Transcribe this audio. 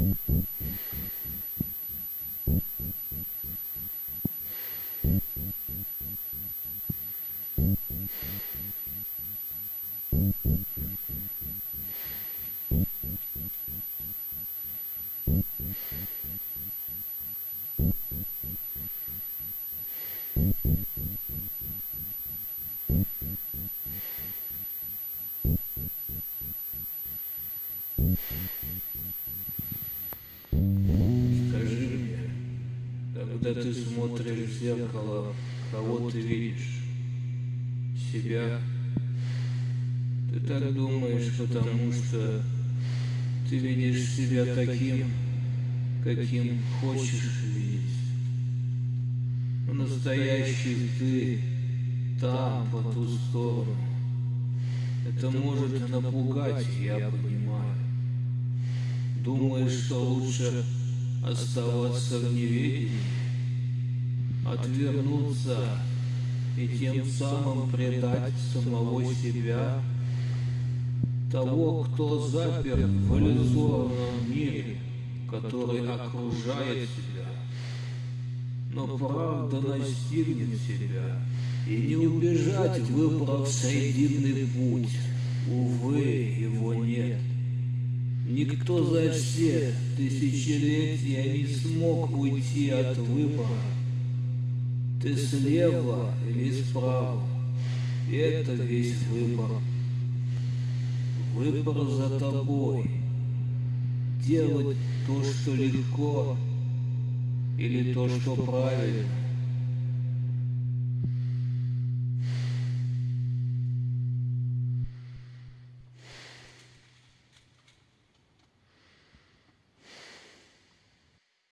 Mm-hmm. Когда ты смотришь в зеркало, кого ты видишь? Себя? Ты так думаешь, потому что ты видишь себя таким, каким хочешь видеть. Настоящий ты там, по ту сторону. Это может напугать, я понимаю. Думаешь, что лучше оставаться в неведении, отвернуться и тем самым предать самого себя, того, кто запер в иллюзорном мире, который окружает тебя. Но правда настигнет тебя, и не убежать, выбрав срединный путь. Увы, его нет. Никто за все тысячелетия не смог уйти от выбора. Ты слева или справа. Это весь выбор. Выбор за тобой. Делать то, что легко, или то, что правильно.